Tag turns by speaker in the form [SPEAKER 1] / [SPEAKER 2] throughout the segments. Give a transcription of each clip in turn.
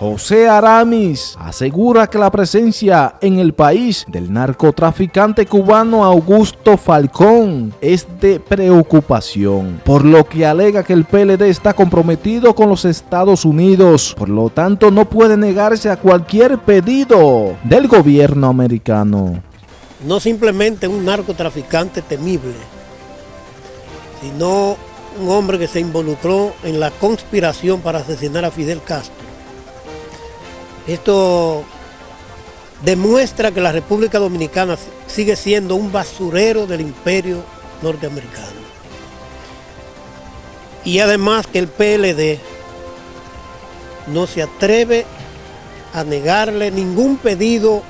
[SPEAKER 1] José Aramis, asegura que la presencia en el país del narcotraficante cubano Augusto Falcón es de preocupación, por lo que alega que el PLD está comprometido con los Estados Unidos, por lo tanto no puede negarse a cualquier pedido del gobierno americano.
[SPEAKER 2] No simplemente un narcotraficante temible, sino un hombre que se involucró en la conspiración para asesinar a Fidel Castro. Esto demuestra que la República Dominicana sigue siendo un basurero del imperio norteamericano. Y además que el PLD no se atreve a negarle ningún pedido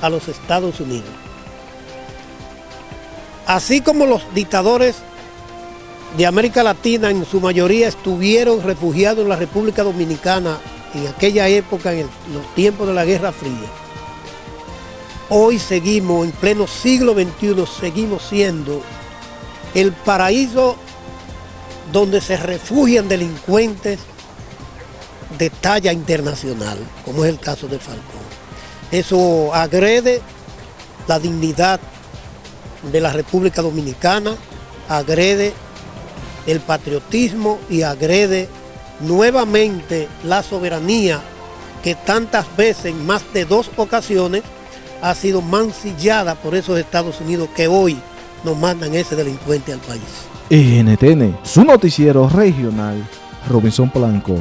[SPEAKER 2] a los Estados Unidos. Así como los dictadores de América Latina en su mayoría estuvieron refugiados en la República Dominicana en aquella época, en los tiempos de la Guerra Fría. Hoy seguimos, en pleno siglo XXI, seguimos siendo el paraíso donde se refugian delincuentes de talla internacional, como es el caso de Falcón. Eso agrede la dignidad de la República Dominicana, agrede el patriotismo y agrede nuevamente la soberanía que tantas veces, en más de dos ocasiones, ha sido mancillada por esos Estados Unidos que hoy nos mandan ese delincuente al país.
[SPEAKER 1] NTN, su noticiero regional, Robinson Blanco.